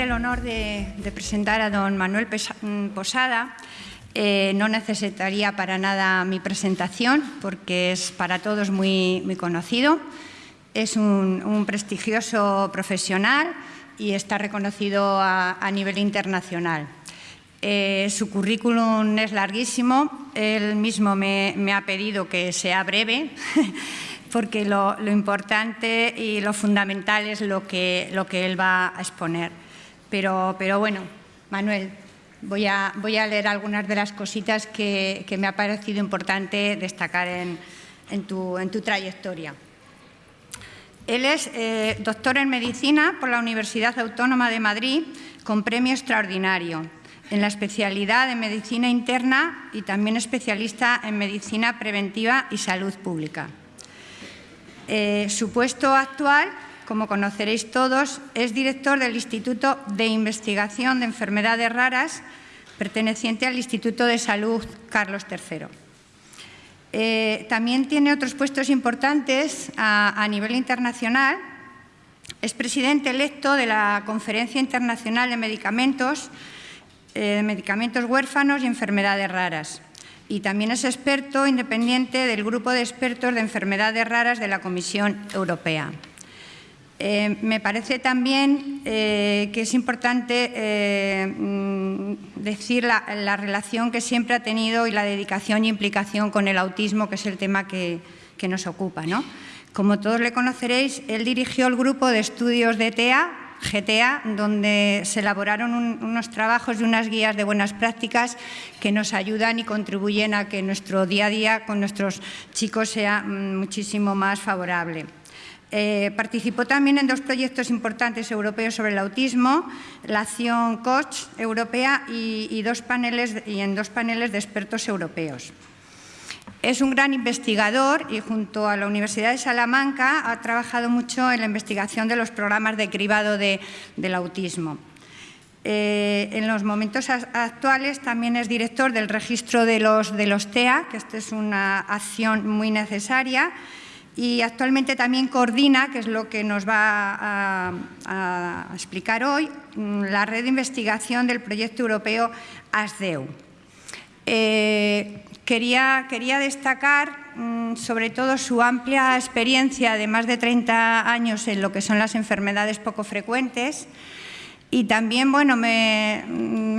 el honor de, presentar a don Manuel mm, Posada. Eh, no necesitaría para nada mi presentación porque es para todos muy, muy conocido. Es un, prestigioso profesional y está reconocido a, nivel internacional. Eh, su currículum es larguísimo, él mismo me, ha pedido que sea breve, porque lo, importante y lo fundamental es lo que, lo que él va a exponer. Pero, pero bueno, Manuel, voy a, voy a, leer algunas de las cositas que, me ha parecido importante destacar en, en, tu, en tu trayectoria. Él es eh, doctor en Medicina por la Universidad Autónoma de Madrid con premio extraordinario en la especialidad de Medicina Interna y también especialista en Medicina Preventiva y Salud Pública. Eh, su puesto actual, como conoceréis todos, es director del Instituto de Investigación de Enfermedades Raras, perteneciente al Instituto de Salud Carlos III. Eh, también tiene otros puestos importantes a, nivel internacional. Es presidente electo de la Conferencia Internacional de Medicamentos, eh, Medicamentos Huérfanos y Enfermedades Raras. Y también es experto independiente del Grupo de Expertos de Enfermedades Raras de la Comisión Europea. Eh, me parece también eh, que es importante eh, mm, decir la, relación que siempre ha tenido y la dedicación y implicación con el autismo, que es el tema que, nos ocupa. Como todos le conoceréis, él dirigió el grupo de estudios de TEA, GTA, donde se elaboraron unos trabajos y unas guías de buenas prácticas que nos ayudan y contribuyen a que nuestro día a día con nuestros chicos sea mm, muchísimo más favorable. Eh, participó también en dos proyectos importantes europeos sobre el autismo, la acción Coach europea y, dos paneles, y en dos paneles de expertos europeos. Es un gran investigador y junto a la Universidad de Salamanca ha trabajado mucho en la investigación de los programas de cribado del autismo. Eh, en los momentos actuales también es director del registro de los, de los TEA, que esta es una acción muy necesaria, y actualmente también coordina, que es lo que nos va a, explicar hoy, mm, la red de investigación del proyecto europeo ASDEU. Eh, quería, destacar mm, sobre todo su amplia experiencia de más de 30 años en lo que son las enfermedades poco frecuentes, y también bueno, me,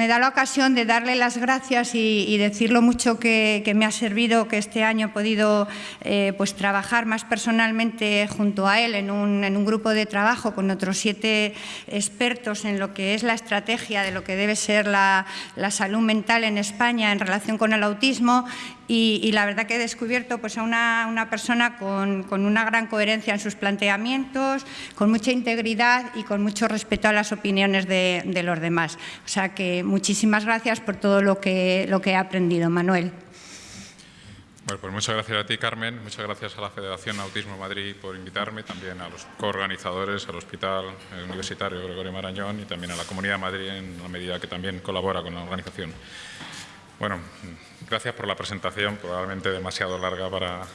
da la ocasión de darle las gracias y, decir lo mucho que, me ha servido que este año he podido eh, pues, trabajar más personalmente junto a él en un, en un, grupo de trabajo con otros siete expertos en lo que es la estrategia de lo que debe ser la salud mental en España en relación con el autismo y, la verdad que he descubierto pues, a una, persona con, una gran coherencia en sus planteamientos, con mucha integridad y con mucho respeto a las opiniones de, los demás. O sea que muchísimas gracias por todo lo que, lo que he aprendido, Manuel. Bueno, pues muchas gracias a ti, Carmen. Muchas gracias a la Federación Autismo Madrid por invitarme, también a los coorganizadores, al Hospital Universitario Gregorio Marañón y también a la Comunidad de Madrid en la medida que también colabora con la organización. Bueno, gracias por la presentación, probablemente demasiado larga para,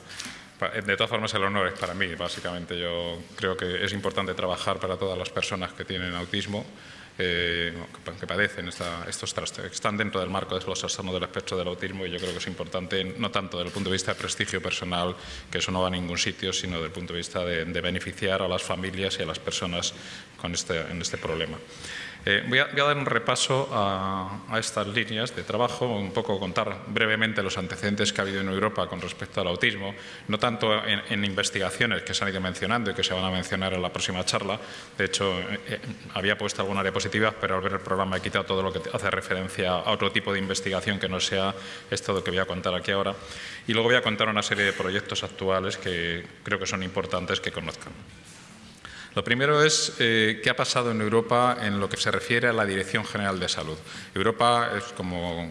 De todas formas, el honor es para mí, básicamente. Yo creo que es importante trabajar para todas las personas que tienen autismo, eh, que padecen estos trastornos, que están dentro del marco de los trastornos del espectro del autismo y yo creo que es importante, no tanto desde el punto de vista de prestigio personal, que eso no va a ningún sitio, sino desde el punto de vista de, beneficiar a las familias y a las personas con este, en este problema. Eh, voy, a, dar un repaso a, estas líneas de trabajo, un poco contar brevemente los antecedentes que ha habido en Europa con respecto al autismo, no tanto en, investigaciones que se han ido mencionando y que se van a mencionar en la próxima charla. De hecho, eh, eh, había puesto algunas diapositivas, pero al ver el programa he quitado todo lo que hace referencia a otro tipo de investigación que no sea esto lo que voy a contar aquí ahora. Y luego voy a contar una serie de proyectos actuales que creo que son importantes que conozcan. Lo primero es eh, qué ha pasado en Europa en lo que se refiere a la Dirección General de Salud. Europa, es como,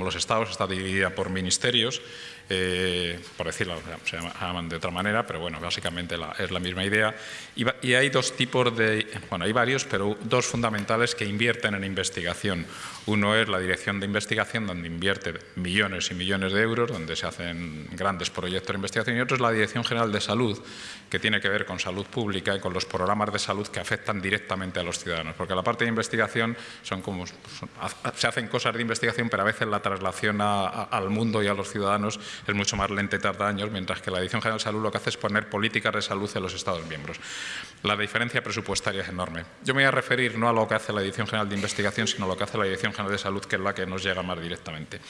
los Estados, está dividida por ministerios eh, por decirlo, se llaman de otra manera, pero bueno, básicamente es la misma idea. Y, hay dos tipos de, bueno, hay varios, pero dos fundamentales que invierten en investigación. Uno es la Dirección de Investigación, donde invierte millones y millones de euros, donde se hacen grandes proyectos de investigación, y otro es la Dirección General de Salud, que tiene que ver con salud pública y con los programas de salud que afectan directamente a los ciudadanos. Porque la parte de investigación son como, se hacen cosas de investigación, pero a veces la traslación al mundo y a los ciudadanos es mucho más lenta y tarda años, mientras que la Dirección General de Salud lo que hace es poner políticas de salud en los Estados miembros. La diferencia presupuestaria es enorme. Yo me voy a referir no a lo que hace la Dirección General de Investigación, sino a lo que hace la Dirección General de Salud, que es la que nos llega más directamente.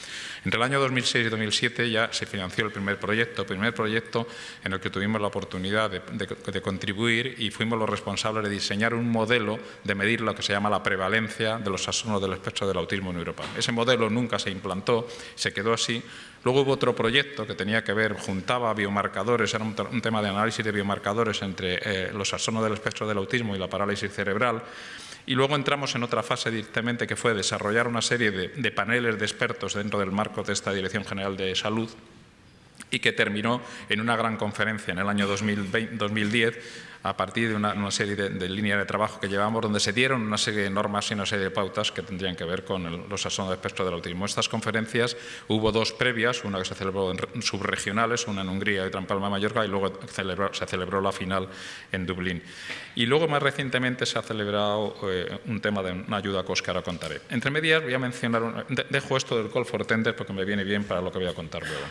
Entre el año 2006 y 2007 ya se financió el primer proyecto, primer proyecto en el que tuvimos la oportunidad de, contribuir y fuimos los responsables de diseñar un modelo de medir lo que se llama la prevalencia de los trastornos del espectro del autismo en Europa. Ese modelo nunca se implantó, se quedó así. Luego hubo otro proyecto que tenía que ver, juntaba biomarcadores, era un, tema de análisis de biomarcadores entre eh, los trastornos del espectro del autismo y la parálisis cerebral. Y luego entramos en otra fase directamente que fue desarrollar una serie de, paneles de expertos dentro del marco de esta Dirección General de Salud y que terminó en una gran conferencia en el año 2010 a partir de una, serie de, líneas de trabajo que llevamos donde se dieron una serie de normas y una serie de pautas que tendrían que ver con los asuntos de espectro del autismo. Estas conferencias hubo dos previas, una que se celebró en subregionales, una en Hungría y otra en Palma de Mallorca y luego se celebró la final en Dublín. Y luego más recientemente se ha celebrado eh, un tema de una ayuda que ahora contaré. Entre medias voy a mencionar, dejo esto del call for tender porque me viene bien para lo que voy a contar luego.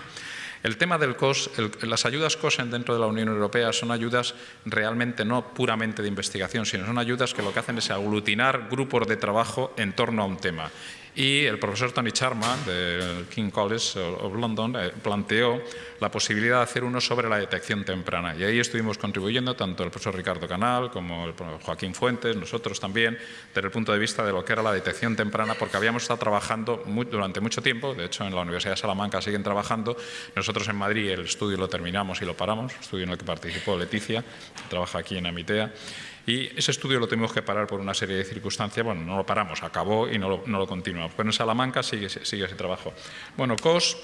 El tema del COS, las ayudas COSEN dentro de la Unión Europea son ayudas realmente no puramente de investigación, sino son ayudas que lo que hacen es aglutinar grupos de trabajo en torno a un tema. Y el profesor Tony Charman, del King College of London, eh, planteó la posibilidad de hacer uno sobre la detección temprana. Y ahí estuvimos contribuyendo tanto el profesor Ricardo Canal como el Joaquín Fuentes, nosotros también, desde el punto de vista de lo que era la detección temprana, porque habíamos estado trabajando durante mucho tiempo, de hecho en la Universidad de Salamanca siguen trabajando, nosotros en Madrid el estudio lo terminamos y lo paramos, estudio en el que participó Leticia, que trabaja aquí en Amitea, y ese estudio lo tuvimos que parar por una serie de circunstancias. Bueno, no lo paramos, acabó y no lo, no lo continuamos. Pero en Salamanca sigue, ese trabajo. Bueno, COS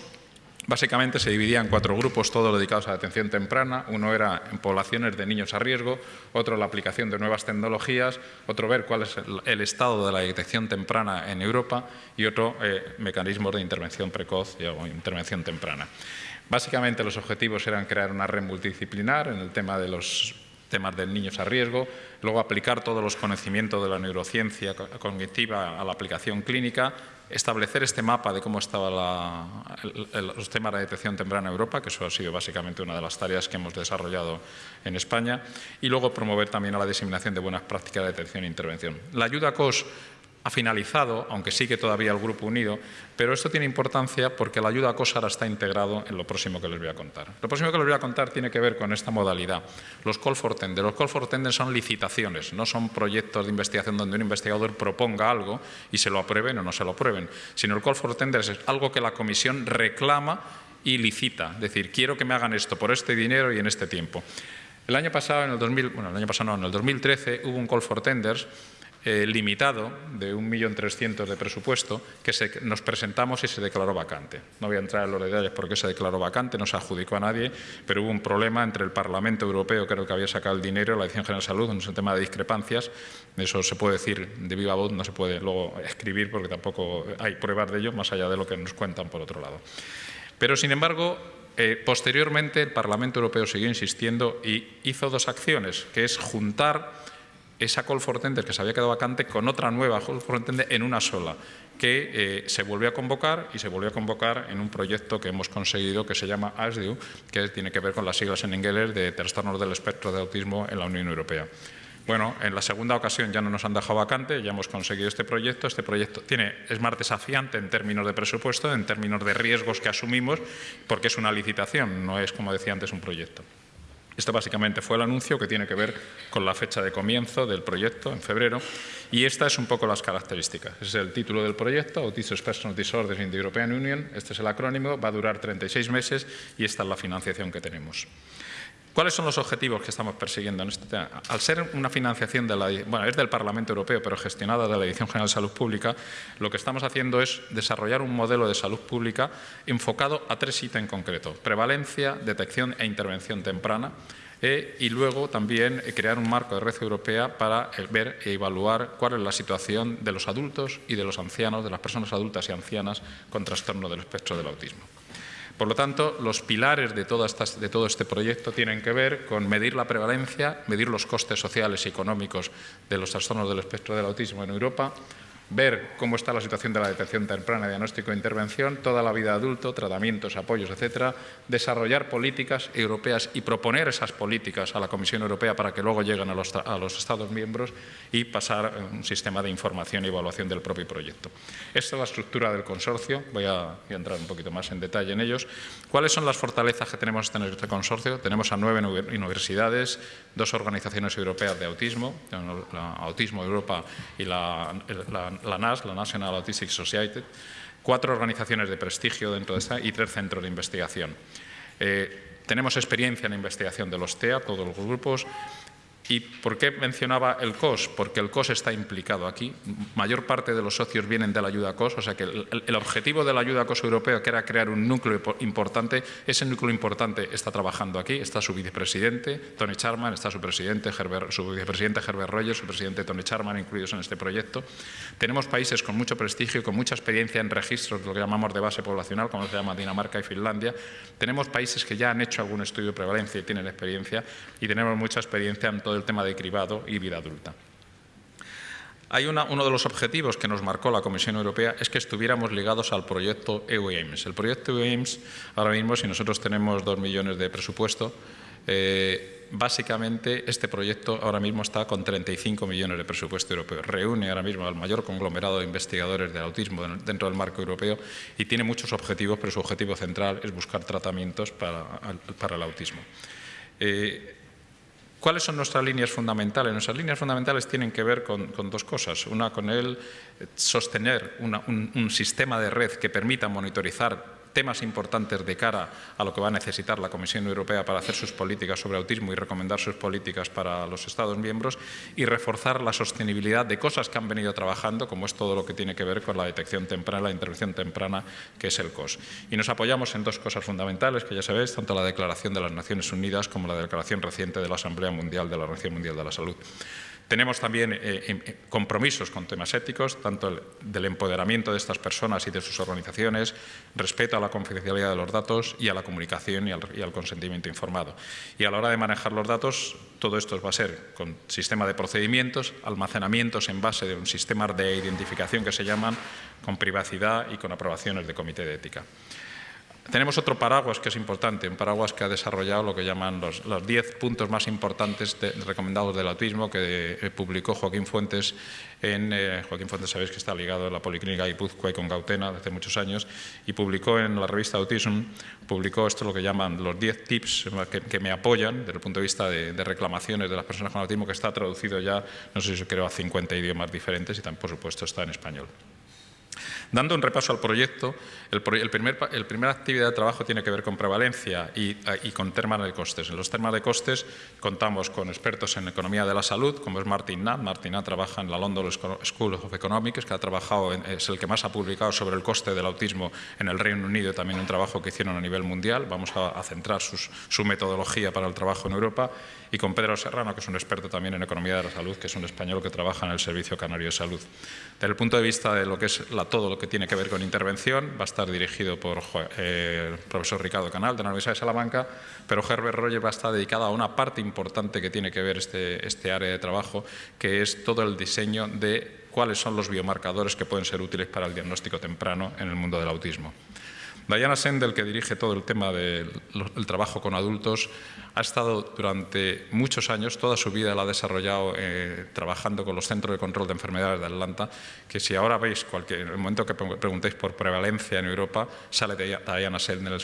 Básicamente se dividía en cuatro grupos, todos dedicados a la atención temprana. Uno era en poblaciones de niños a riesgo, otro la aplicación de nuevas tecnologías, otro ver cuál es el, estado de la detección temprana en Europa y otro eh, mecanismos de intervención precoz o intervención temprana. Básicamente los objetivos eran crear una red multidisciplinar en el tema de los temas de niños a riesgo, luego aplicar todos los conocimientos de la neurociencia cognitiva a la aplicación clínica, establecer este mapa de cómo estaban los temas de detección temprana en Europa, que eso ha sido básicamente una de las tareas que hemos desarrollado en España, y luego promover también a la diseminación de buenas prácticas de detección e intervención. La ayuda COS ha finalizado, aunque sigue todavía el Grupo Unido, pero esto tiene importancia porque la ayuda a COSAR está integrado en lo próximo que les voy a contar. Lo próximo que les voy a contar tiene que ver con esta modalidad, los call for tender. Los call for tender son licitaciones, no son proyectos de investigación donde un investigador proponga algo y se lo aprueben o no se lo aprueben, sino el call for tender es algo que la comisión reclama y licita, es decir, quiero que me hagan esto por este dinero y en este tiempo. El año pasado, en el, 2000, bueno, el año pasado no, en el 2013, hubo un call for tenders eh, limitado de 1.300.000 de presupuesto que nos presentamos y se declaró vacante. No voy a entrar en los detalles por qué se declaró vacante, no se adjudicó a nadie, pero hubo un problema entre el Parlamento Europeo, el que había sacado el dinero, la Dirección General de Salud, es un tema de discrepancias. Eso se puede decir de viva voz, no se puede luego escribir porque tampoco hay pruebas de ello, más allá de lo que nos cuentan por otro lado. Pero, sin embargo, eh, posteriormente el Parlamento Europeo siguió insistiendo y hizo dos acciones, que es juntar esa call for tender que se había quedado vacante con otra nueva call for tender en una sola, que eh, se volvió a convocar y se volvió a convocar en un proyecto que hemos conseguido que se llama ASDU, que tiene que ver con las siglas en inglés de trastornos del espectro de autismo en la Unión Europea. Bueno, en la segunda ocasión ya no nos han dejado vacante, ya hemos conseguido este proyecto. Este proyecto tiene, es más desafiante en términos de presupuesto, en términos de riesgos que asumimos, porque es una licitación, no es, como decía antes, un proyecto. Esto básicamente fue el anuncio que tiene que ver con la fecha de comienzo del proyecto, en febrero, y esta es un poco las características. Es el título del proyecto, Autism Spectrum Disorders in the European Union. Este es el acrónimo, va a durar 36 meses y esta es la financiación que tenemos. ¿Cuáles son los objetivos que estamos persiguiendo en este tema? Al ser una financiación de la, bueno, es del Parlamento Europeo, pero gestionada de la Dirección General de Salud Pública, lo que estamos haciendo es desarrollar un modelo de salud pública enfocado a tres ítems en concreto. Prevalencia, detección e intervención temprana. Eh, y luego también eh, crear un marco de red europea para eh, ver e evaluar cuál es la situación de los adultos y de los ancianos, de las personas adultas y ancianas con trastorno del espectro del autismo. Por lo tanto, los pilares de todo, este proyecto tienen que ver con medir la prevalencia, medir los costes sociales y económicos de los trastornos del espectro del autismo en Europa, ver cómo está la situación de la detección temprana, diagnóstico e intervención, toda la vida adulto, tratamientos, apoyos, etcétera, desarrollar políticas europeas y proponer esas políticas a la Comisión Europea para que luego lleguen a los, Estados miembros y pasar un sistema de información y evaluación del propio proyecto. Esta es la estructura del consorcio, voy a, entrar un poquito más en detalle en ellos. ¿Cuáles son las fortalezas que tenemos en este consorcio? Tenemos a nueve universidades, dos organizaciones europeas de autismo, la Autismo Europa y la NAS, la National Autistic Society, cuatro organizaciones de prestigio dentro de esta y tres centros de investigación. Eh, tenemos experiencia en investigación de los TEA, todos los grupos, ¿Y por qué mencionaba el COS? Porque el COS está implicado aquí. Mayor parte de los socios vienen de la ayuda COS, o sea que el, objetivo de la ayuda COS europea, que era crear un núcleo importante, ese núcleo importante está trabajando aquí. Está su vicepresidente, Tony Charman, está su, presidente, su vicepresidente Herbert Rogers, su presidente Tony Charman, incluidos en este proyecto. Tenemos países con mucho prestigio y con mucha experiencia en registros, lo que llamamos de base poblacional, como se llama Dinamarca y Finlandia. Tenemos países que ya han hecho algún estudio de prevalencia y tienen experiencia, y tenemos mucha experiencia en todo el tema de cribado y vida adulta. Hay uno de los objetivos que nos marcó la Comisión Europea es que estuviéramos ligados al proyecto EU-AIMS. El proyecto EU-AIMS, ahora mismo, si nosotros tenemos dos millones de presupuesto, eh, básicamente este proyecto ahora mismo está con 35 millones de presupuesto europeo. Reúne ahora mismo al mayor conglomerado de investigadores del autismo dentro del marco europeo y tiene muchos objetivos, pero su objetivo central es buscar tratamientos para, el autismo. Eh, ¿Cuáles son nuestras líneas fundamentales? Nuestras líneas fundamentales tienen que ver con, dos cosas. Una, con el sostener un, sistema de red que permita monitorizar temas importantes de cara a lo que va a necesitar la Comisión Europea para hacer sus políticas sobre autismo y recomendar sus políticas para los Estados miembros y reforzar la sostenibilidad de cosas que han venido trabajando, como es todo lo que tiene que ver con la detección temprana, la intervención temprana, que es el COS. Y nos apoyamos en dos cosas fundamentales, que ya sabéis, tanto la Declaración de las Naciones Unidas como la declaración reciente de la Asamblea Mundial de la Organización Mundial de la Salud. Tenemos también eh, em, eh, compromisos con temas éticos, tanto del empoderamiento de estas personas y de sus organizaciones, respeto a la confidencialidad de los datos y a la comunicación y al, consentimiento informado. Y a la hora de manejar los datos, todo esto va a ser con sistema de procedimientos, almacenamientos en base de un sistema de identificación que se llaman, con privacidad y con aprobaciones de comité de ética. Tenemos otro paraguas que es importante, un paraguas que ha desarrollado lo que llaman los 10 puntos más importantes recomendados del autismo que eh, publicó Joaquín Fuentes en, eh, Joaquín Fuentes sabéis que está ligado a la Policlínica Guipúzcoa y con Gautena desde muchos años y publicó en la revista Autism, publicó esto lo que llaman los 10 tips que, me apoyan desde el punto de vista de, reclamaciones de las personas con autismo que está traducido ya, no sé si creo, a 50 idiomas diferentes y también por supuesto está en español. Dando un repaso al proyecto, el, primer, primera actividad de trabajo tiene que ver con prevalencia y, con temas de costes. En los temas de costes contamos con expertos en economía de la salud, como es Martin Natt. Martin Natt trabaja en la London School of Economics, que ha trabajado, es el que más ha publicado sobre el coste del autismo en el Reino Unido, también un trabajo que hicieron a nivel mundial. Vamos a, centrar su metodología para el trabajo en Europa. Y con Pedro Serrano, que es un experto también en economía de la salud, que es un español que trabaja en el Servicio Canario de Salud. Desde el punto de vista de lo que es todo lo que tiene que ver con intervención, va a estar dirigido por eh, el profesor Ricardo Canal, de la Universidad de Salamanca, pero Herbert Roger va a estar dedicado a una parte importante que tiene que ver este, este área de trabajo, que es todo el diseño de cuáles son los biomarcadores que pueden ser útiles para el diagnóstico temprano en el mundo del autismo. Diana Sendel, que dirige todo el tema del trabajo con adultos, ha estado durante muchos años, toda su vida la ha desarrollado eh, trabajando con los Centros de Control de Enfermedades de Atlanta, que si ahora veis, cualquier, en el momento que preguntéis por prevalencia en Europa, sale Diana Sendel,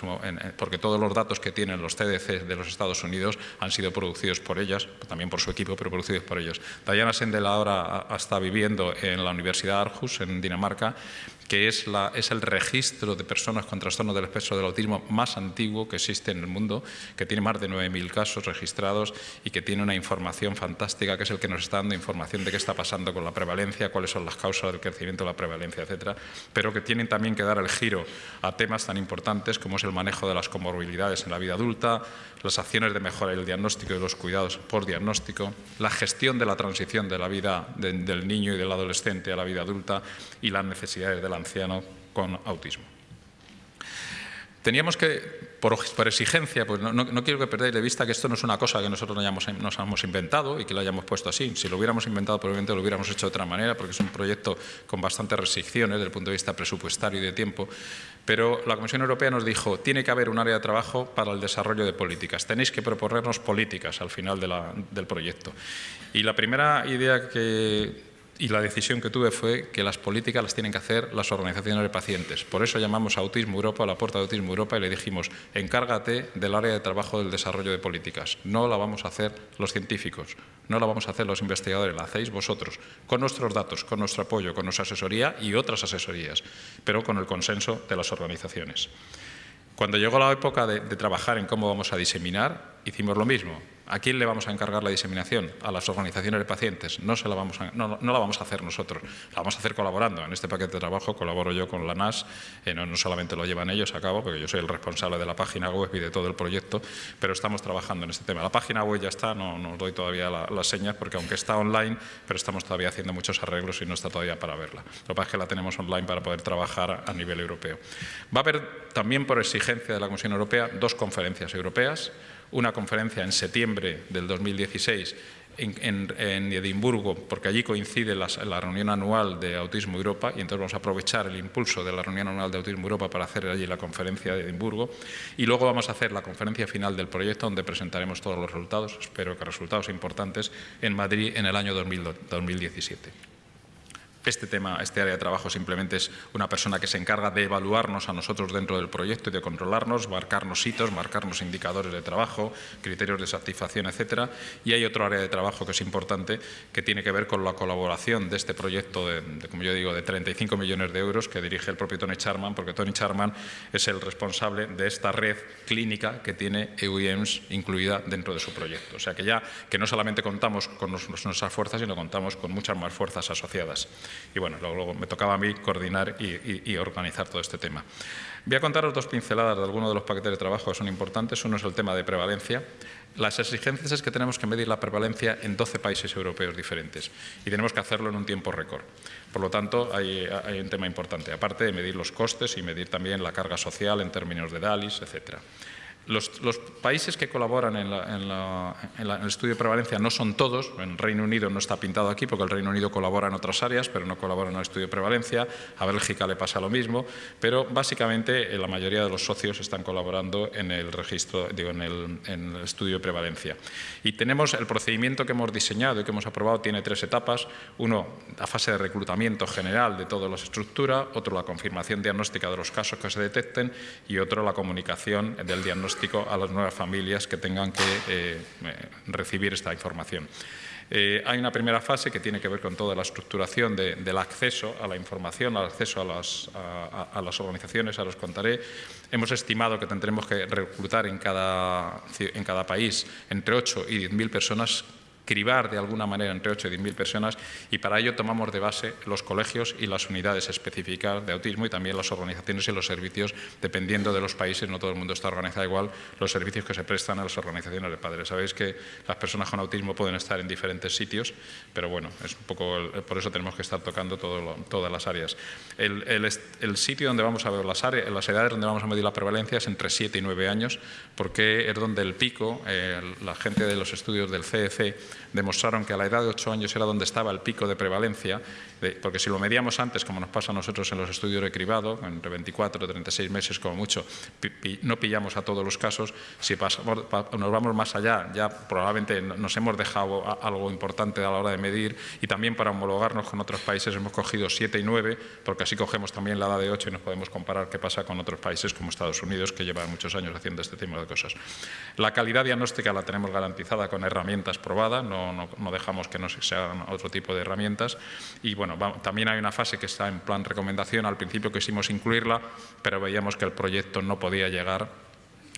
porque todos los datos que tienen los CDC de los Estados Unidos han sido producidos por ellas, también por su equipo, pero producidos por ellos. Diana Sendel ahora está viviendo en la Universidad Aarhus, en Dinamarca, que es, la, es, el registro de personas con trastorno del espectro del autismo más antiguo que existe en el mundo, que tiene más de 9 7.000 casos registrados y que tiene una información fantástica, que es el que nos está dando información de qué está pasando con la prevalencia, cuáles son las causas del crecimiento de la prevalencia, etcétera, pero que tienen también que dar el giro a temas tan importantes como es el manejo de las comorbilidades en la vida adulta, las acciones de mejora del diagnóstico y los cuidados por diagnóstico, la gestión de la transición de la vida del niño y del adolescente a la vida adulta y las necesidades del anciano con autismo. Teníamos que, por, exigencia, pues no, quiero que perdáis de vista que esto no es una cosa que nosotros nos hayamos, inventado y que lo hayamos puesto así. Si lo hubiéramos inventado, probablemente lo hubiéramos hecho de otra manera, porque es un proyecto con bastantes restricciones desde el punto de vista presupuestario y de tiempo. Pero la Comisión Europea nos dijo, tiene que haber un área de trabajo para el desarrollo de políticas. Tenéis que proponernos políticas al final del proyecto. Y la primera idea que y la decisión que tuve fue que las políticas las tienen que hacer las organizaciones de pacientes. Por eso llamamos a Autismo Europa, a la puerta de Autismo Europa, y le dijimos, encárgate del área de trabajo del desarrollo de políticas. No la vamos a hacer los científicos, no la vamos a hacer los investigadores, la hacéis vosotros, con nuestros datos, con nuestro apoyo, con nuestra asesoría y otras asesorías, pero con el consenso de las organizaciones. Cuando llegó la época de, trabajar en cómo vamos a diseminar, hicimos lo mismo ¿A quién le vamos a encargar la diseminación? A las organizaciones de pacientes. No, se la, vamos a, no, la vamos a hacer nosotros, la vamos a hacer colaborando. En este paquete de trabajo colaboro yo con la NAS, eh, no, solamente lo llevan ellos a cabo, porque yo soy el responsable de la página web y de todo el proyecto, pero estamos trabajando en este tema. La página web ya está, no, os doy todavía las señas, porque aunque está online, pero estamos todavía haciendo muchos arreglos y no está todavía para verla. Lo que pasa es que la tenemos online para poder trabajar a nivel europeo. Va a haber también, por exigencia de la Comisión Europea, dos conferencias europeas una conferencia en septiembre del 2016 en, Edimburgo, porque allí coincide la, reunión anual de Autismo Europa y entonces vamos a aprovechar el impulso de la reunión anual de Autismo Europa para hacer allí la conferencia de Edimburgo y luego vamos a hacer la conferencia final del proyecto donde presentaremos todos los resultados, espero que resultados importantes, en Madrid en el año 2017. Este tema, este área de trabajo simplemente es una persona que se encarga de evaluarnos a nosotros dentro del proyecto y de controlarnos, marcarnos hitos, marcarnos indicadores de trabajo, criterios de satisfacción, etcétera. Y hay otro área de trabajo que es importante que tiene que ver con la colaboración de este proyecto de, como yo digo, de 35 millones de euros que dirige el propio Tony Charman, porque Tony Charman es el responsable de esta red clínica que tiene EUIEMS incluida dentro de su proyecto. O sea que ya que no solamente contamos con nuestras fuerzas, sino contamos con muchas más fuerzas asociadas. Y bueno, luego, me tocaba a mí coordinar y, organizar todo este tema. Voy a contaros dos pinceladas de algunos de los paquetes de trabajo que son importantes. Uno es el tema de prevalencia. Las exigencias es que tenemos que medir la prevalencia en 12 países europeos diferentes y tenemos que hacerlo en un tiempo récord. Por lo tanto, hay, hay un tema importante, aparte de medir los costes y medir también la carga social en términos de DALIS, etcétera. Los, países que colaboran en, el estudio de prevalencia no son todos, en Reino Unido no está pintado aquí porque el Reino Unido colabora en otras áreas, pero no colabora en el estudio de prevalencia, a Bélgica le pasa lo mismo, pero básicamente eh, la mayoría de los socios están colaborando en el registro, digo, en el, en el estudio de prevalencia. Y tenemos el procedimiento que hemos diseñado y que hemos aprobado, tiene tres etapas. Uno, la fase de reclutamiento general de todas las estructuras, otro, la confirmación diagnóstica de los casos que se detecten y otro, la comunicación del diagnóstico a las nuevas familias que tengan que eh, eh, recibir esta información. Eh, hay una primera fase que tiene que ver con toda la estructuración del acceso a la información, al acceso a las, organizaciones, a los contaré. Hemos estimado que tendremos que reclutar en cada, en cada país entre 8 y 10 mil personas cribar de alguna manera entre 8 y 10 mil personas y para ello tomamos de base los colegios y las unidades específicas de autismo y también las organizaciones y los servicios, dependiendo de los países, no todo el mundo está organizado igual, los servicios que se prestan a las organizaciones de padres. Sabéis que las personas con autismo pueden estar en diferentes sitios, pero bueno, es un poco por eso tenemos que estar tocando todas las áreas. El, sitio donde vamos a ver las, áreas, las edades donde vamos a medir la prevalencia es entre 7 y 9 años, porque es donde el pico, eh, la gente de los estudios del CEC demostraron que a la edad de 8 años era donde estaba el pico de prevalencia, porque si lo medíamos antes, como nos pasa a nosotros en los estudios de cribado, entre 24 y 36 meses como mucho, no pillamos a todos los casos, si pasamos, nos vamos más allá, ya probablemente nos hemos dejado algo importante a la hora de medir. Y también para homologarnos con otros países hemos cogido 7 y 9, porque así cogemos también la edad de 8 y nos podemos comparar qué pasa con otros países como Estados Unidos, que llevan muchos años haciendo este tipo de cosas. La calidad diagnóstica la tenemos garantizada con herramientas probadas, no, dejamos que no se hagan otro tipo de herramientas. Y bueno, también hay una fase que está en plan recomendación, al principio quisimos incluirla, pero veíamos que el proyecto no podía llegar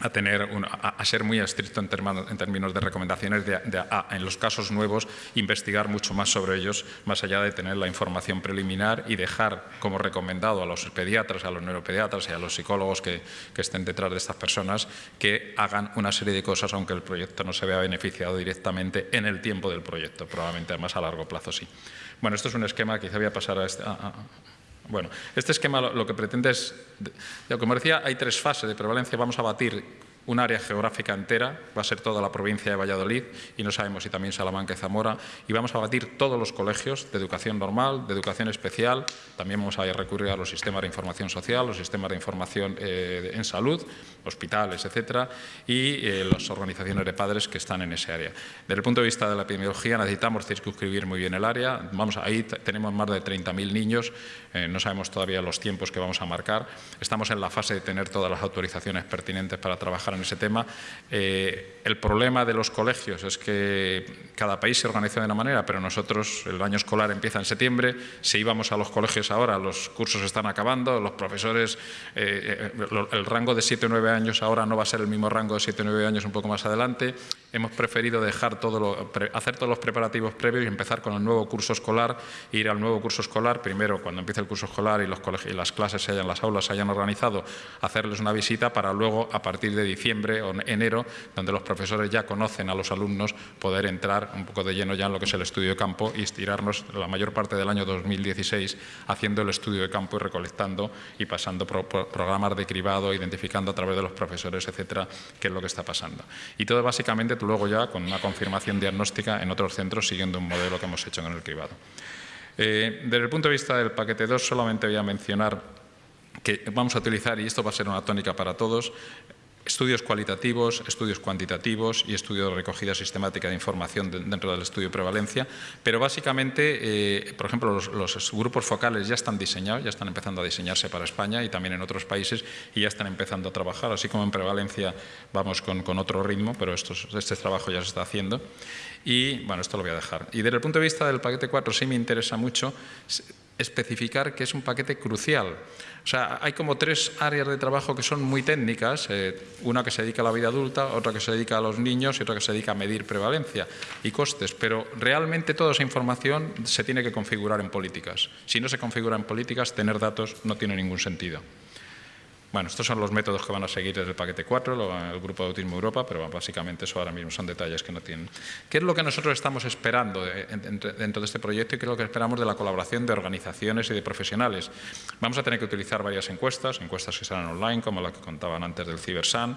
a, tener a, ser muy estricto en, términos de recomendaciones de, en los casos nuevos, investigar mucho más sobre ellos, más allá de tener la información preliminar y dejar como recomendado a los pediatras, a los neuropediatras y a los psicólogos que, que estén detrás de estas personas que hagan una serie de cosas aunque el proyecto no se vea beneficiado directamente en el tiempo del proyecto, probablemente además a largo plazo sí. Bueno, esto es un esquema, quizá voy a pasar a este... bueno, este esquema lo, que pretende es, como decía, hay tres fases de prevalencia, vamos a batir un área geográfica entera, va a ser toda la provincia de Valladolid y no sabemos si también Salamanca y Zamora, y vamos a batir todos los colegios de educación normal, de educación especial, también vamos a recurrir a los sistemas de información social, los sistemas de información eh, en salud, hospitales, etcétera, y eh, las organizaciones de padres que están en ese área. Desde el punto de vista de la epidemiología necesitamos circunscribir muy bien el área, vamos, ahí tenemos más de 30.000 niños, eh, no sabemos todavía los tiempos que vamos a marcar, estamos en la fase de tener todas las autorizaciones pertinentes para trabajar en ese tema. Eh, el problema de los colegios es que cada país se organiza de una manera, pero nosotros, el año escolar empieza en septiembre, si íbamos a los colegios ahora, los cursos están acabando, los profesores, eh, eh, el rango de 7 o 9 años ahora no va a ser el mismo rango de 7 o 9 años un poco más adelante. Hemos preferido dejar todo hacer todos los preparativos previos y empezar con el nuevo curso escolar, ir al nuevo curso escolar, primero cuando empiece el curso escolar y, los y las clases se hayan, las aulas se hayan organizado, hacerles una visita para luego, a partir de diciembre o enero, donde los profesores ya conocen a los alumnos, poder entrar un poco de lleno ya en lo que es el estudio de campo y estirarnos la mayor parte del año 2016 haciendo el estudio de campo y recolectando y pasando por, programas de cribado, identificando a través de los profesores, etcétera, qué es lo que está pasando. Y todo básicamente luego ya con una confirmación diagnóstica en otros centros siguiendo un modelo que hemos hecho en el cribado. Eh, desde el punto de vista del paquete 2 solamente voy a mencionar que vamos a utilizar, y esto va a ser una tónica para todos, estudios cualitativos, estudios cuantitativos y estudios de recogida sistemática de información dentro del estudio de prevalencia, pero básicamente, eh, por ejemplo, los, grupos focales ya están diseñados, ya están empezando a diseñarse para España y también en otros países y ya están empezando a trabajar, así como en prevalencia vamos con, otro ritmo, pero este trabajo ya se está haciendo. Y bueno, esto lo voy a dejar. Y desde el punto de vista del paquete 4 sí me interesa mucho especificar que es un paquete crucial. O sea, hay como tres áreas de trabajo que son muy técnicas, eh, una que se dedica a la vida adulta, otra que se dedica a los niños y otra que se dedica a medir prevalencia y costes, pero realmente toda esa información se tiene que configurar en políticas. Si no se configura en políticas, tener datos no tiene ningún sentido. Bueno, estos son los métodos que van a seguir desde el paquete 4, el Grupo de Autismo Europa, pero básicamente eso ahora mismo son detalles que no tienen. ¿Qué es lo que nosotros estamos esperando dentro de este proyecto y qué es lo que esperamos de la colaboración de organizaciones y de profesionales? Vamos a tener que utilizar varias encuestas, encuestas que serán online, como la que contaban antes del CiberSan,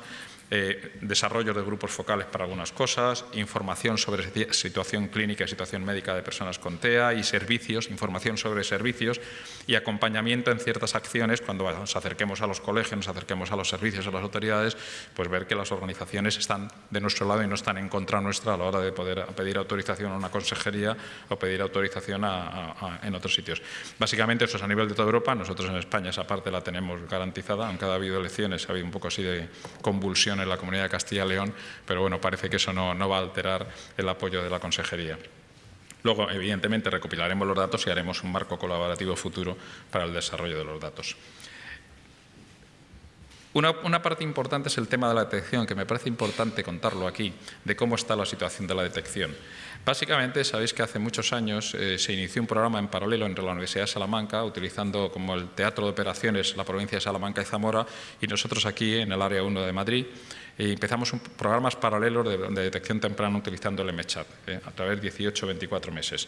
eh, desarrollo de grupos focales para algunas cosas, información sobre situación clínica y situación médica de personas con TEA y servicios, información sobre servicios y acompañamiento en ciertas acciones. Cuando nos acerquemos a los colegios, nos acerquemos a los servicios, a las autoridades, pues ver que las organizaciones están de nuestro lado y no están en contra nuestra a la hora de poder pedir autorización a una consejería o pedir autorización en otros sitios. Básicamente eso es a nivel de toda Europa, nosotros en España esa parte la tenemos garantizada, aunque ha habido elecciones, ha habido un poco así de convulsión en la Comunidad de Castilla y León, pero bueno, parece que eso no, no va a alterar el apoyo de la consejería. Luego, evidentemente, recopilaremos los datos y haremos un marco colaborativo futuro para el desarrollo de los datos. Una, una, parte importante es el tema de la detección, que me parece importante contarlo aquí, de cómo está la situación de la detección. Básicamente, sabéis que hace muchos años eh, se inició un programa en paralelo entre la Universidad de Salamanca, utilizando como el teatro de operaciones la provincia de Salamanca y Zamora, y nosotros aquí en el área 1 de Madrid, y empezamos programas paralelos de, detección temprana utilizando el MChat eh, a través de 18 24 meses.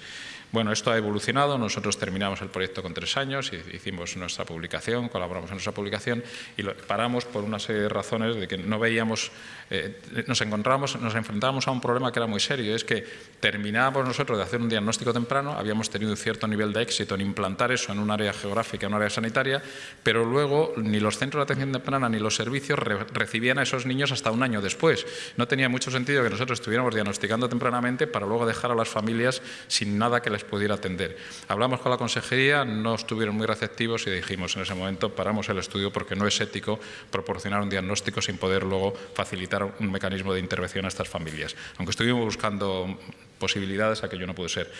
Bueno, esto ha evolucionado, nosotros terminamos el proyecto con tres años, hicimos nuestra publicación, colaboramos en nuestra publicación y lo paramos por una serie de razones de que no veíamos, eh, nos encontramos, nos enfrentábamos a un problema que era muy serio, es que terminábamos nosotros de hacer un diagnóstico temprano, habíamos tenido un cierto nivel de éxito en implantar eso en un área geográfica, en un área sanitaria, pero luego ni los centros de atención temprana ni los servicios recibían a esos niños hasta un año después. No tenía mucho sentido que nosotros estuviéramos diagnosticando tempranamente para luego dejar a las familias sin nada que les pudiera atender. Hablamos con la consejería, no estuvieron muy receptivos y dijimos en ese momento paramos el estudio porque no es ético proporcionar un diagnóstico sin poder luego facilitar un mecanismo de intervención a estas familias. Aunque estuvimos buscando posibilidades, aquello no pudo ser.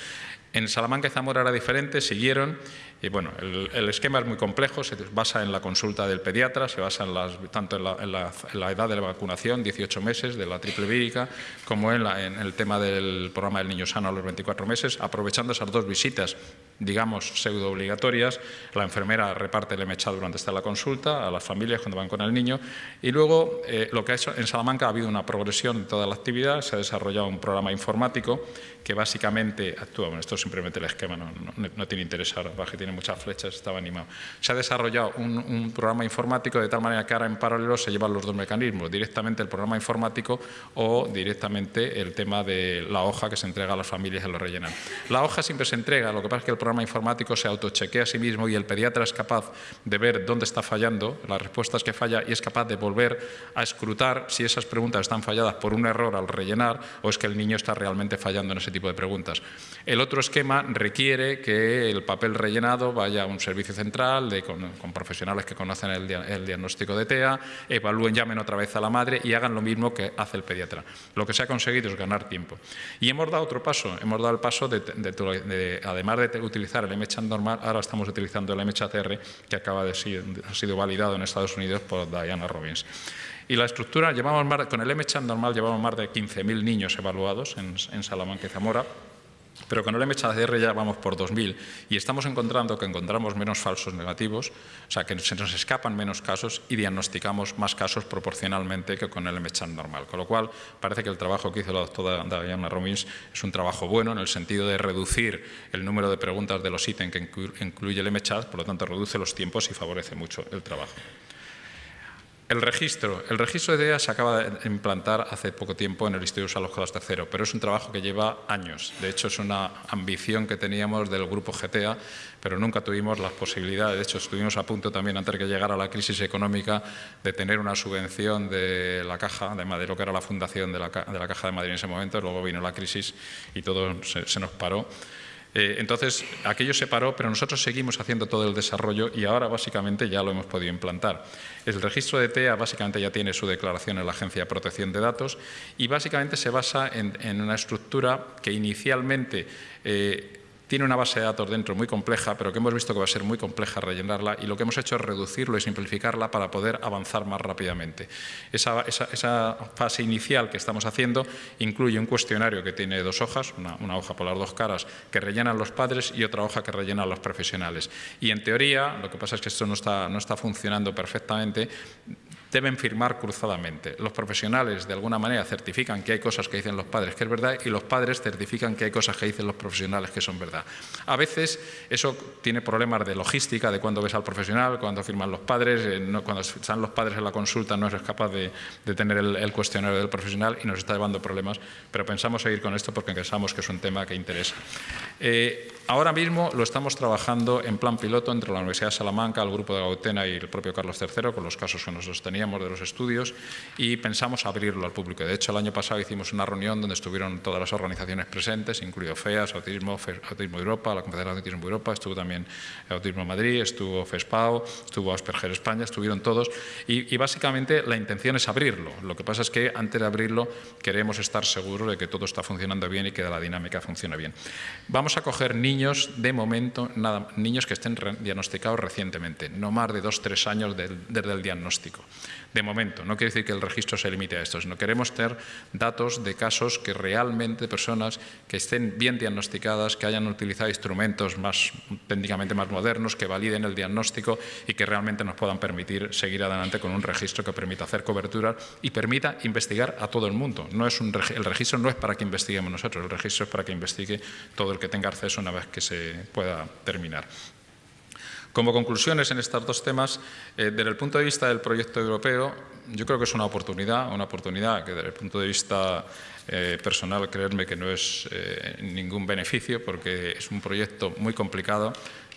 En Salamanca y Zamora era diferente, siguieron y bueno, el, esquema es muy complejo, se basa en la consulta del pediatra, se basa en tanto en la, edad de la vacunación, 18 meses, de la triple vírica, como en, en, el tema del programa del niño sano a los 24 meses, aprovechando esas dos visitas, digamos, pseudo obligatorias. La enfermera reparte el MHA durante esta la consulta a las familias cuando van con el niño. Y luego, eh, lo que ha hecho en Salamanca ha habido una progresión de toda la actividad, se ha desarrollado un programa informático que básicamente actúa, bueno, esto es simplemente el esquema, no, no, tiene interés ahora, que tiene muchas flechas, estaba animado. Se ha desarrollado un, programa informático de tal manera que ahora en paralelo se llevan los dos mecanismos, directamente el programa informático o directamente el tema de la hoja que se entrega a las familias y lo rellenan. La hoja siempre se entrega, lo que pasa es que el programa informático se autochequea a sí mismo y el pediatra es capaz de ver dónde está fallando, las respuestas que falla y es capaz de volver a escrutar si esas preguntas están falladas por un error al rellenar o es que el niño está realmente fallando en ese El otro esquema requiere que el papel rellenado vaya a un servicio central con, profesionales que conocen el, diagnóstico de TEA, evalúen, llamen otra vez a la madre y hagan lo mismo que hace el pediatra. Lo que se ha conseguido es ganar tiempo. Y hemos dado otro paso, hemos dado el paso de, además de utilizar el MChat normal, ahora estamos utilizando el MCHR que acaba de ha sido validado en Estados Unidos por Diana Robbins. Y la estructura, llevamos con el MChat normal llevamos más de 15.000 niños evaluados en, Salamanca y Zamora, pero con el MHR ya vamos por 2.000 y estamos encontrando que encontramos menos falsos negativos, o sea, que se nos escapan menos casos y diagnosticamos más casos proporcionalmente que con el MChat normal. Con lo cual, parece que el trabajo que hizo la doctora Diana Romins es un trabajo bueno en el sentido de reducir el número de preguntas de los ítems que incluye el MChat, por lo tanto, reduce los tiempos y favorece mucho el trabajo. El registro. El registro de DEA se acaba de implantar hace poco tiempo en el Instituto Salud III, pero es un trabajo que lleva años. De hecho, es una ambición que teníamos del grupo GTA, pero nunca tuvimos las posibilidades. De hecho, estuvimos a punto también, antes de que llegara la crisis económica, de tener una subvención de la Caja de Madrid, lo que era la fundación de la, Caja de Madrid en ese momento. Luego vino la crisis y todo se nos paró. Eh, entonces, aquello se paró, pero nosotros seguimos haciendo todo el desarrollo y ahora básicamente ya lo hemos podido implantar. El registro de TEA básicamente ya tiene su declaración en la Agencia de Protección de Datos y básicamente se basa en, una estructura que inicialmente eh, tiene una base de datos dentro muy compleja, pero que hemos visto que va a ser muy compleja rellenarla y lo que hemos hecho es reducirlo y simplificarla para poder avanzar más rápidamente. Esa, fase inicial que estamos haciendo incluye un cuestionario que tiene dos hojas, una, hoja por las dos caras que rellenan los padres y otra hoja que rellenan los profesionales. Y en teoría, lo que pasa es que esto no está, no está funcionando perfectamente, deben firmar cruzadamente. Los profesionales, de alguna manera, certifican que hay cosas que dicen los padres que es verdad y los padres certifican que hay cosas que dicen los profesionales que son verdad. A veces eso tiene problemas de logística, de cuándo ves al profesional, cuándo firman los padres, eh, cuando están los padres en la consulta no eres capaz de, tener el, cuestionario del profesional y nos está llevando problemas, pero pensamos seguir con esto porque pensamos que es un tema que interesa. Eh, ahora mismo lo estamos trabajando en plan piloto entre la Universidad de Salamanca, el Grupo de Gautena y el propio Carlos III, con los casos que nosotros teníamos de los estudios y pensamos abrirlo al público. De hecho, el año pasado hicimos una reunión donde estuvieron todas las organizaciones presentes, incluido FEAS, Autismo, Autismo Europa, la Confederación de Autismo Europa, estuvo también Autismo Madrid, estuvo FESPAO, estuvo Asperger España, estuvieron todos y, básicamente la intención es abrirlo. Lo que pasa es que antes de abrirlo queremos estar seguros de que todo está funcionando bien y que la dinámica funciona bien. Vamos a coger niños de momento, nada, niños que estén diagnosticados recientemente, no más de dos, tres años desde el diagnóstico de momento. No quiere decir que el registro se limite a esto, sino queremos tener datos de casos que realmente personas que estén bien diagnosticadas, que hayan utilizado instrumentos técnicamente más modernos, que validen el diagnóstico y que realmente nos puedan permitir seguir adelante con un registro que permita hacer cobertura y permita investigar a todo el mundo. No es un, el registro no es para que investiguemos nosotros, el registro es para que investigue todo el que tenga acceso una vez que se pueda terminar. Como conclusiones en estos dos temas, eh, desde el punto de vista del proyecto europeo, yo creo que es una oportunidad, una oportunidad que desde el punto de vista eh, personal, creerme que no es eh, ningún beneficio, porque es un proyecto muy complicado,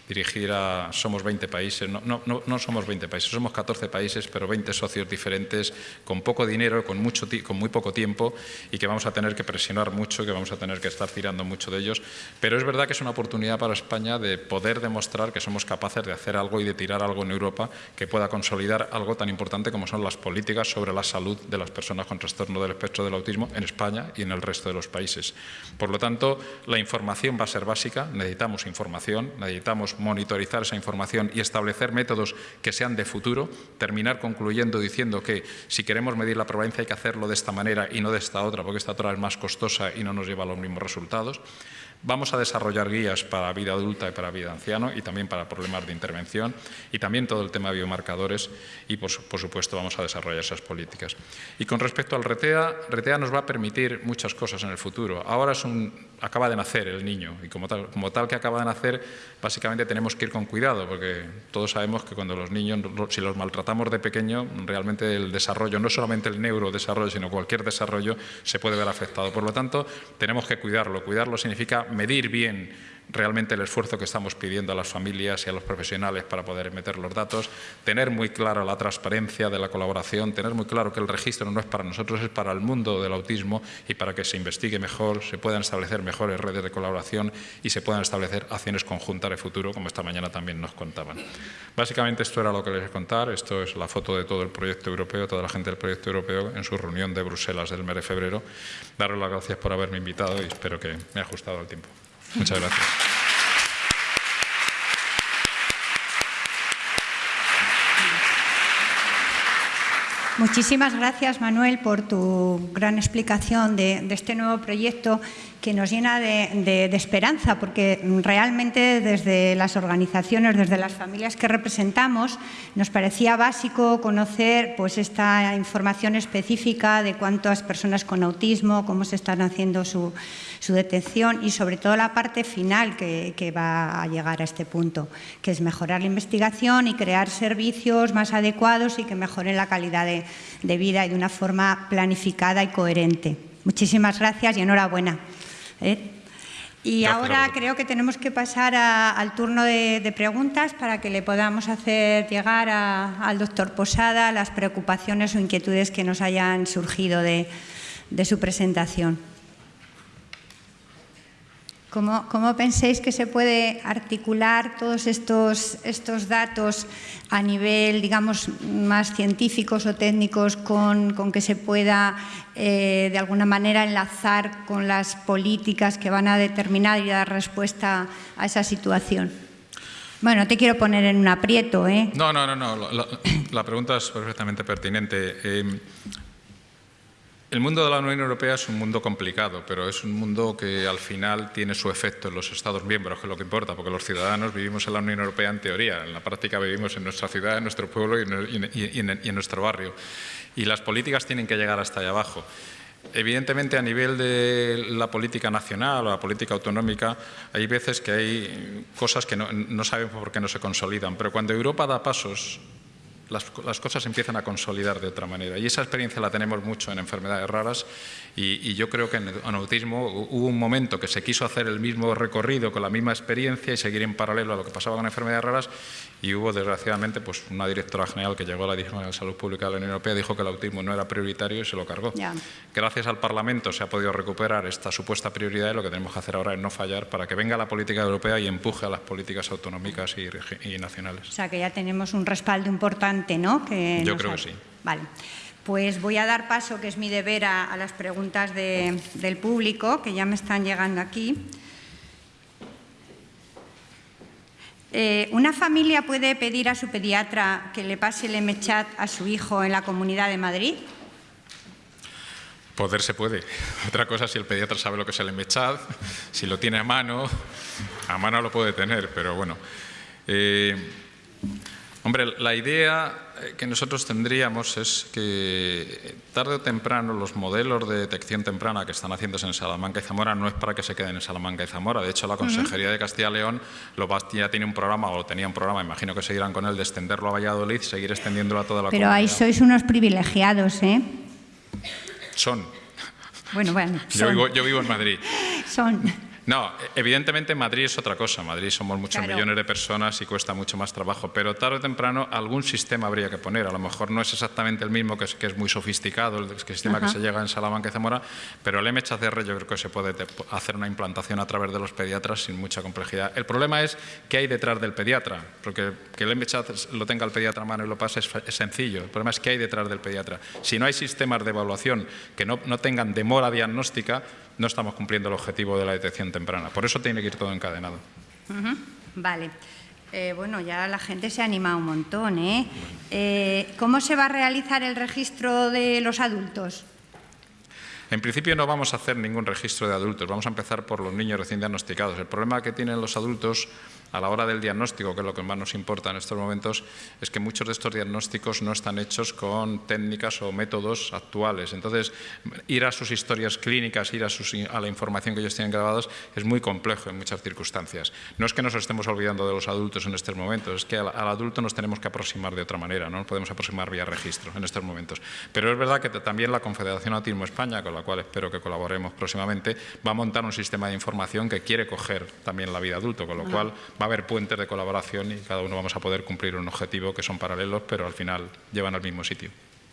dirigir a... Somos 20 países, no, no, no, somos 20 países, somos 14 países, pero 20 socios diferentes, con poco dinero, con, mucho, con muy poco tiempo y que vamos a tener que presionar mucho, que vamos a tener que estar tirando mucho de ellos. Pero es verdad que es una oportunidad para España de poder demostrar que somos capaces de hacer algo y de tirar algo en Europa que pueda consolidar algo tan importante como son las políticas sobre la salud de las personas con trastorno del espectro del autismo en España y en el resto de los países. Por lo tanto, la información va a ser básica, necesitamos información, necesitamos monitorizar esa información y establecer métodos que sean de futuro, terminar concluyendo diciendo que si queremos medir la prevalencia hay que hacerlo de esta manera y no de esta otra, porque esta otra es más costosa y no nos lleva a los mismos resultados. Vamos a desarrollar guías para vida adulta y para vida anciano y también para problemas de intervención y también todo el tema de biomarcadores y, por, supuesto, vamos a desarrollar esas políticas. Y con respecto al RETEA, RETEA nos va a permitir muchas cosas en el futuro. Ahora es un, acaba de nacer el niño y como tal, que acaba de nacer, básicamente tenemos que ir con cuidado porque todos sabemos que cuando los niños, si los maltratamos de pequeño, realmente el desarrollo, no solamente el neurodesarrollo, sino cualquier desarrollo se puede ver afectado. Por lo tanto, tenemos que cuidarlo. Cuidarlo significa medir bien realmente el esfuerzo que estamos pidiendo a las familias y a los profesionales para poder meter los datos, tener muy claro la transparencia de la colaboración, tener muy claro que el registro no es para nosotros, es para el mundo del autismo y para que se investigue mejor, se puedan establecer mejores redes de colaboración y se puedan establecer acciones conjuntas de futuro, como esta mañana también nos contaban. Básicamente esto era lo que les voy a contar, esto es la foto de todo el proyecto europeo, toda la gente del proyecto europeo en su reunión de Bruselas del mes de febrero. Daros las gracias por haberme invitado y espero que me haya ajustado el tiempo. Muchas gracias. Muchísimas gracias, Manuel, por tu gran explicación de, este nuevo proyecto que nos llena de, esperanza, porque realmente desde las organizaciones, desde las familias que representamos, nos parecía básico conocer pues, esta información específica de cuántas personas con autismo, cómo se están haciendo su, detección y sobre todo la parte final que, que va a llegar a este punto, que es mejorar la investigación y crear servicios más adecuados y que mejoren la calidad de, de vida y de una forma planificada y coherente. Muchísimas gracias y enhorabuena. ¿Eh? Y ahora creo que tenemos que pasar al turno de, preguntas para que le podamos hacer llegar al doctor Posada las preocupaciones o inquietudes que nos hayan surgido de su presentación. ¿Cómo, penséis que se puede articular todos estos, estos datos a nivel, digamos, más científicos o técnicos con, que se pueda, eh, de alguna manera, enlazar con las políticas que van a determinar y dar respuesta a esa situación? Bueno, te quiero poner en un aprieto, ¿eh? No, no, no, no. La, pregunta es perfectamente pertinente. Eh, el mundo de la Unión Europea es un mundo complicado, pero es un mundo que al final tiene su efecto en los Estados miembros, que es lo que importa, porque los ciudadanos vivimos en la Unión Europea en teoría, en la práctica vivimos en nuestra ciudad, en nuestro pueblo y en, nuestro barrio. Y las políticas tienen que llegar hasta allá abajo. Evidentemente, a nivel de la política nacional o la política autonómica, hay veces que hay cosas que no, sabemos por qué no se consolidan, pero cuando Europa da pasos las, cosas empiezan a consolidar de otra manera. Y esa experiencia la tenemos mucho en enfermedades raras y, yo creo que en, en, autismo hubo un momento que se quiso hacer el mismo recorrido con la misma experiencia y seguir en paralelo a lo que pasaba con enfermedades raras y hubo desgraciadamente pues, una directora general que llegó a la Dirección de Salud Pública de la Unión Europea dijo que el autismo no era prioritario y se lo cargó. Gracias al Parlamento se ha podido recuperar esta supuesta prioridad y lo que tenemos que hacer ahora es no fallar para que venga la política europea y empuje a las políticas autonómicas y, nacionales. O sea que ya tenemos un respaldo importante, ¿no? Que Yo creo que sí. Vale. Pues voy a dar paso, que es mi deber, a, las preguntas del público, que ya me están llegando aquí. Eh, ¿Una familia puede pedir a su pediatra que le pase el MChat a su hijo en la Comunidad de Madrid? Poder se puede. Otra cosa si el pediatra sabe lo que es el MChat, si lo tiene a mano, a mano lo puede tener, pero bueno. Eh, hombre, la idea que nosotros tendríamos es que tarde o temprano los modelos de detección temprana que están haciéndose en Salamanca y Zamora no es para que se queden en Salamanca y Zamora. De hecho, la Consejería de Castilla y León lo ya tiene un programa, o tenía un programa, imagino que seguirán con él, de extenderlo a Valladolid, seguir extendiéndolo a toda la Pero ahí sois unos privilegiados, ¿eh? Son. Bueno, bueno. Yo, vivo, yo vivo en Madrid. Son. No, evidentemente Madrid es otra cosa. Madrid somos muchos millones de personas y cuesta mucho más trabajo, pero tarde o temprano algún sistema habría que poner. A lo mejor no es exactamente el mismo, que es, que es muy sofisticado, el sistema que se llega en Salamanca y Zamora, pero el MHCR yo creo que se puede hacer una implantación a través de los pediatras sin mucha complejidad. El problema es qué hay detrás del pediatra, porque que el MHC lo tenga el pediatra a mano y lo pase es, sencillo. El problema es qué hay detrás del pediatra. Si no hay sistemas de evaluación que no, no tengan demora diagnóstica, no estamos cumpliendo el objetivo de la detección temprana. Por eso tiene que ir todo encadenado. Vale. Eh, bueno, ya la gente se ha animado un montón. ¿eh? ¿eh? ¿Cómo se va a realizar el registro de los adultos? En principio no vamos a hacer ningún registro de adultos, vamos a empezar por los niños recién diagnosticados. El problema que tienen los adultos a la hora del diagnóstico, que es lo que más nos importa en estos momentos, es que muchos de estos diagnósticos no están hechos con técnicas o métodos actuales. Entonces, ir a sus historias clínicas, ir a, la información que ellos tienen grabados, es muy complejo en muchas circunstancias. No es que nos estemos olvidando de los adultos en estos momentos, es que al, adulto nos tenemos que aproximar de otra manera, no nos podemos aproximar vía registro en estos momentos. Pero es verdad que también la Confederación Autismo España, con la cual espero que colaboremos próximamente, va a montar un sistema de información que quiere coger también la vida adulto, con lo cual va a haber puentes de colaboración y cada uno vamos a poder cumplir un objetivo que son paralelos, pero al final llevan al mismo sitio.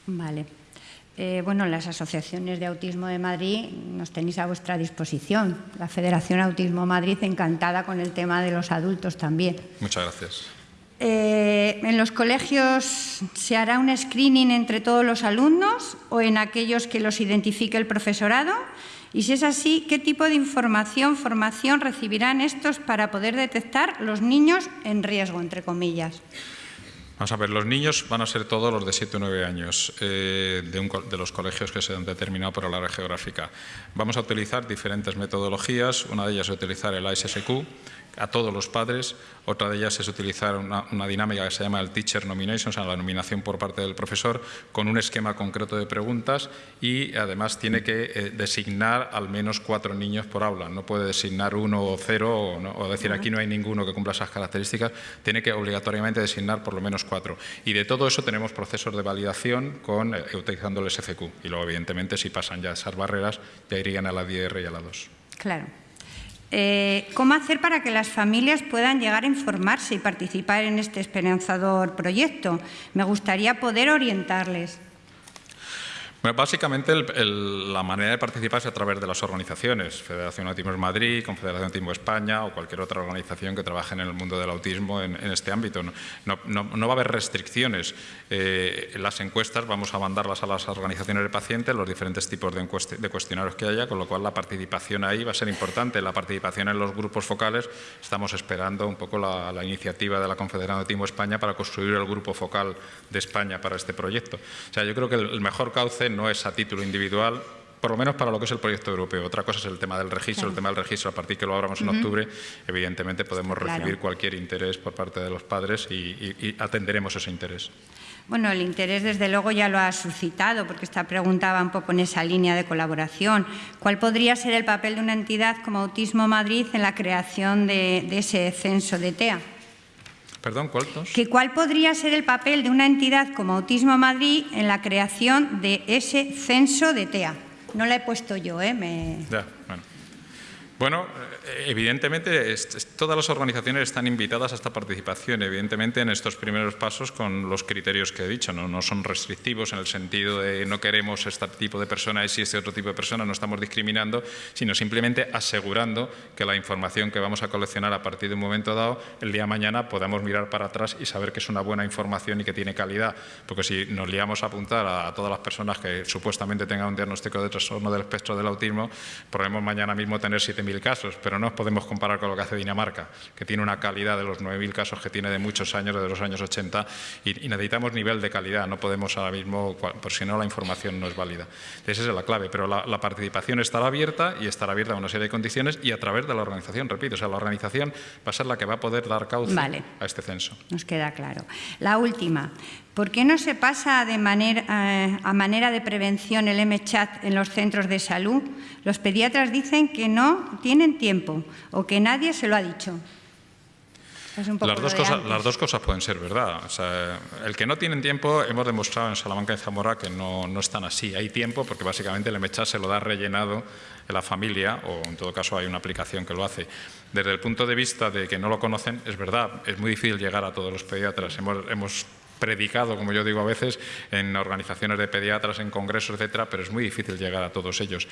Vale. Eh, bueno, las asociaciones de Autismo de Madrid nos tenéis a vuestra disposición. La Federación Autismo Madrid encantada con el tema de los adultos también. Muchas gracias. Eh, ¿En los colegios se hará un screening entre todos los alumnos o en aquellos que los identifique el profesorado? Y si es así, ¿qué tipo de información, formación recibirán estos para poder detectar los niños en riesgo, entre comillas? Vamos a ver, los niños van a ser todos los de 7 o 9 años eh, de, los colegios que se han determinado por el área geográfica. Vamos a utilizar diferentes metodologías, una de ellas es utilizar el ISSQ, a todos los padres. Otra de ellas es utilizar una, dinámica que se llama el Teacher Nomination, o sea, la nominación por parte del profesor, con un esquema concreto de preguntas y además tiene que eh, designar al menos cuatro niños por aula. No puede designar uno o cero o, decir aquí no hay ninguno que cumpla esas características. Tiene que obligatoriamente designar por lo menos cuatro. Y de todo eso tenemos procesos de validación con, eh, utilizando el SFQ. Y luego, evidentemente, si pasan ya esas barreras, ya irían a la DR y a la 2. Claro. Eh, ¿Cómo hacer para que las familias puedan llegar a informarse y participar en este esperanzador proyecto? Me gustaría poder orientarles básicamente la manera de participar es a través de las organizaciones, Federación Autismo Madrid, Confederación Autismo España o cualquier otra organización que trabaje en el mundo del autismo en, este ámbito. No, va a haber restricciones. Eh, las encuestas vamos a mandarlas a las organizaciones de pacientes, los diferentes tipos de, de, cuestionarios que haya, con lo cual la participación ahí va a ser importante. La participación en los grupos focales, estamos esperando un poco la, iniciativa de la Confederación Autismo España para construir el grupo focal de España para este proyecto. O sea, yo creo que el mejor cauce no es a título individual, por lo menos para lo que es el proyecto europeo. Otra cosa es el tema del registro. El tema del registro, a partir que lo abramos en octubre, evidentemente podemos recibir cualquier interés por parte de los padres y, atenderemos ese interés. Bueno, el interés desde luego ya lo ha suscitado, porque esta pregunta va un poco en esa línea de colaboración. ¿Cuál podría ser el papel de una entidad como Autismo Madrid en la creación de, de ese censo de TEA? Perdón, ¿cuántos? Que ¿Cuál podría ser el papel de una entidad como Autismo Madrid en la creación de ese censo de TEA? No la he puesto yo, ¿eh? Me... Ya, bueno. Bueno, evidentemente todas las organizaciones están invitadas a esta participación, evidentemente en estos primeros pasos con los criterios que he dicho, no, son restrictivos en el sentido de no queremos este tipo de personas y este otro tipo de personas, no estamos discriminando, sino simplemente asegurando que la información que vamos a coleccionar a partir de un momento dado, el día de mañana podamos mirar para atrás y saber que es una buena información y que tiene calidad, porque si nos liamos a apuntar a, todas las personas que supuestamente tengan un diagnóstico de trastorno del espectro del autismo, podemos mañana mismo tener 7.000 casos, pero no podemos comparar con lo que hace Dinamarca, que tiene una calidad de los 9.000 casos que tiene de muchos años, desde los años 80, y, necesitamos nivel de calidad, no podemos ahora mismo, por si no la información no es válida. Esa es la clave, pero la, participación estará abierta y estará abierta a una serie de condiciones y a través de la organización, repito, o sea, la organización va a ser la que va a poder dar cauce a este censo. Nos queda claro. La última, ¿Por qué no se pasa de manera, eh, a manera de prevención el MChat en los centros de salud? Los pediatras dicen que no tienen tiempo o que nadie se lo ha dicho. Es un poco las, dos lo cosas, las dos cosas pueden ser verdad. O sea, el que no tienen tiempo, hemos demostrado en Salamanca y Zamora que no, no están así. Hay tiempo porque básicamente el MChat se lo da rellenado en la familia o en todo caso hay una aplicación que lo hace. Desde el punto de vista de que no lo conocen, es verdad, es muy difícil llegar a todos los pediatras. Hemos, hemos predicado, como yo digo a veces, en organizaciones de pediatras, en congresos, etcétera, pero es muy difícil llegar a todos ellos.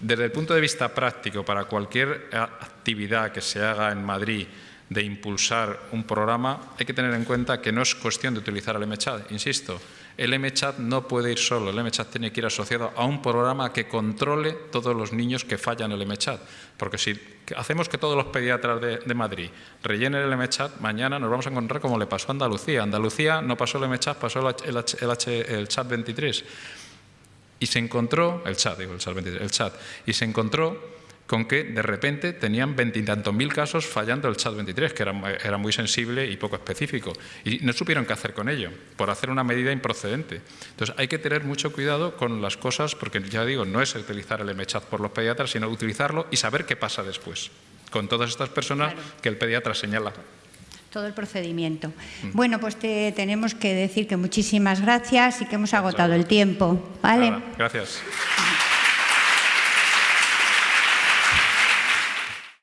Desde el punto de vista práctico, para cualquier actividad que se haga en Madrid de impulsar un programa, hay que tener en cuenta que no es cuestión de utilizar el MChat, insisto. El MChat no puede ir solo, el MChat tiene que ir asociado a un programa que controle todos los niños que fallan el MChat. Porque si hacemos que todos los pediatras de, Madrid rellenen el MChat, mañana nos vamos a encontrar como le pasó a Andalucía. Andalucía no pasó el MChat, pasó el chat 23. Y se encontró, el chat, digo, el chat 23, el chat, y se encontró con que de repente tenían veintitantos mil casos fallando el chat 23, que era, era, muy sensible y poco específico. Y no supieron qué hacer con ello, por hacer una medida improcedente. Entonces hay que tener mucho cuidado con las cosas, porque ya digo, no es utilizar el MChat por los pediatras, sino utilizarlo y saber qué pasa después con todas estas personas claro. que el pediatra señala todo el procedimiento. Mm. Bueno, pues te tenemos que decir que muchísimas gracias y que hemos agotado el tiempo. ¿vale? Nada, gracias.